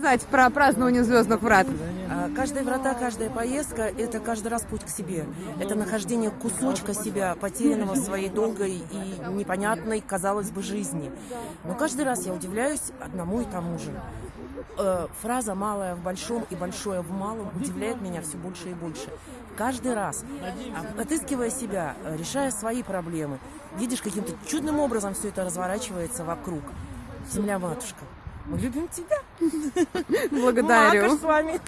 сказать про празднование Звездных Врат? А, Каждая врата, каждая поездка – это каждый раз путь к себе. Это нахождение кусочка себя, потерянного в своей долгой и непонятной, казалось бы, жизни. Но каждый раз я удивляюсь одному и тому же. Э, Фраза «малое в большом» и «большое в малом» удивляет меня все больше и больше. Каждый раз, а, отыскивая себя, э, решая свои проблемы, видишь, каким-то чудным образом все это разворачивается вокруг. Земля-матушка, мы любим тебя. Благодарю. Макаш с вами.